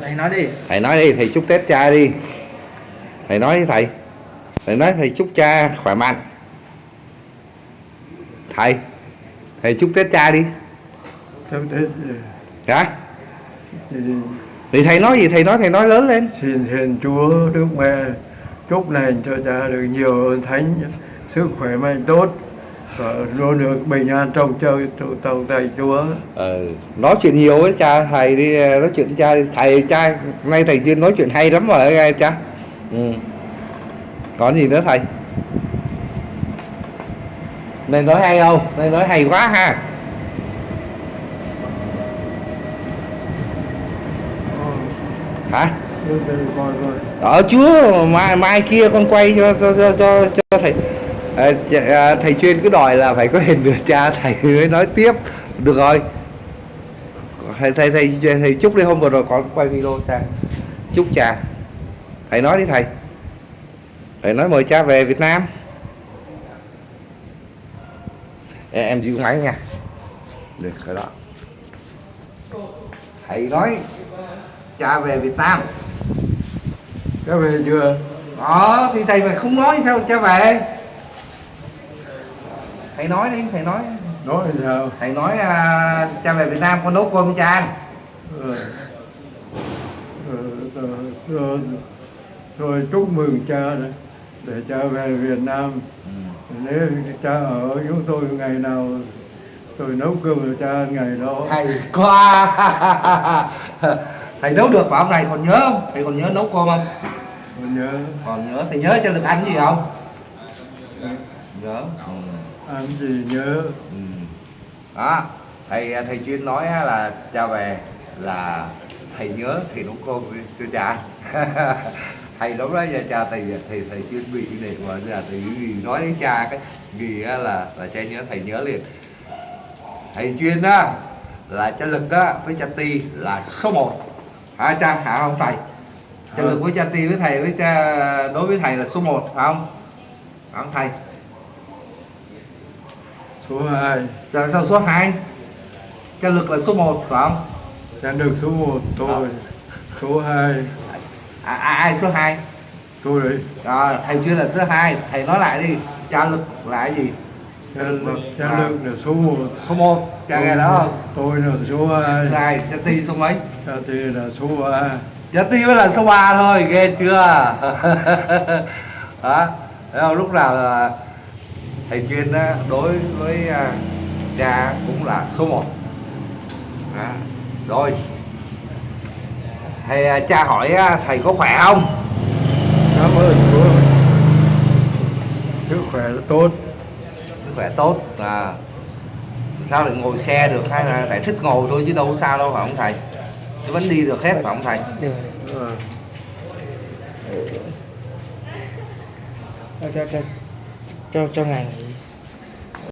thầy nói đi. Thầy nói đi thầy chúc tết cha đi. Thầy nói đi thầy. Thầy nói thầy chúc cha khỏe mạnh. Thầy thầy chúc tết cha đi. Theo Tết hả thì thì thầy nói gì thầy nói thầy nói lớn lên. Xin hiền Chúa Đức Mẹ chúc lành cho cha được nhiều ơn thánh sức khỏe mạnh tốt luôn được bình an trong chơi trong tay Chúa. Ừ. nói chuyện nhiều với cha thầy đi nói chuyện với cha thầy cha nay thầy chưa nói chuyện hay lắm rồi nghe cha. Ừ. còn gì nữa thầy? Này nói hay không? Này nói hay quá ha. Hả? Ở chúa mai mai kia con quay cho cho cho cho, cho thầy à, thầy chuyên cứ đòi là phải có hình được cha thầy mới nói tiếp. Được rồi. Thầy thầy thầy thầy chúc đi hôm vừa rồi con quay video sang chúc cha. Thầy nói đi thầy. Thầy nói mời cha về Việt Nam. Em, em giữ máy nha. Được rồi đó. Thầy nói cha về Việt Nam. Cha về chưa? Đó thì thầy mà không nói sao cha về? Thầy nói đi thầy nói. Nói sao? Thầy nói à, cha về Việt Nam con nấu cơm cho cha ăn rồi chúc mừng cha đấy để cha về Việt Nam. Nếu cha ở chúng tôi ngày nào tôi nấu cơm cho cha ngày đó. Thầy qua. Thầy nấu được phải không này còn nhớ không? Thầy còn nhớ nấu cơm không? Tôi nhớ. Còn nhớ thầy nhớ cho được ăn gì không? Nhớ. Ừ. ăn gì nhớ. Ừ. đó thầy thầy chuyên nói là cha về là thầy nhớ thầy nấu cơm cho cha. Thầy lúc đó giờ cha thầy thầy thầy chuyên bị để mà giờ thầy nói đến cha cái vì á là là cha nhớ thầy nhớ liền. Thầy chuyên á là cha lực á với cha ti là số 1 hả cha? Hả không thầy? Cha lực với cha ti với thầy với cha đối với thầy là số 1 phải không? Phải không thầy số 2 sao, sao số 2 cha lực là số 1 phải không? Cha được số 1 tôi. Số 2 à, à, ai số 2 tôi đấy. À, thầy chưa là số 2 thầy nói lại đi. Cha lực là cái gì? Cha, cha lực là số 1 số 1 cha nghe đó. Không tôi là số 2 số 2 cha ti số mấy? Cha thì là số 3 cha ti mới là số 3 thôi ghê chưa? Đó thấy không? Lúc nào là thầy chuyên á, đối với à, cha cũng là số 1 đó. rồi. Thầy à, cha hỏi á, thầy có khỏe không? Cảm ơn Chúa. Sức khỏe tốt. Sức khỏe tốt à. Sao lại ngồi xe được hay là tại thích ngồi thôi chứ đâu có sao đâu phải không thầy? Chứ vẫn đi được hết phải không thầy? Được Ờ, cho cho cho ngành ngày